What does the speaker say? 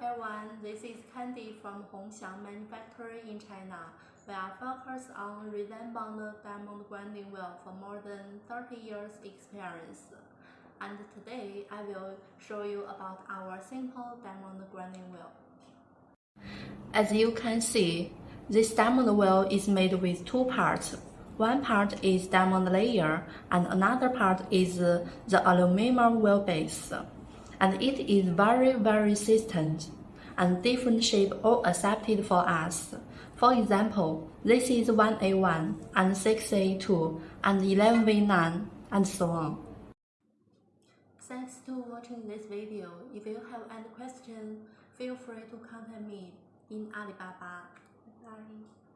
everyone, this is Candy from Hongxiang Manufacturing in China. We are focused on resin bond diamond grinding wheel for more than 30 years experience. And today I will show you about our simple diamond grinding wheel. As you can see, this diamond wheel is made with two parts. One part is diamond layer and another part is the aluminum wheel base and it is very very resistant and different shape all accepted for us. For example, this is 1A1 and 6A2 and 11V9 and so on. Thanks to watching this video. If you have any question, feel free to contact me in Alibaba. Bye.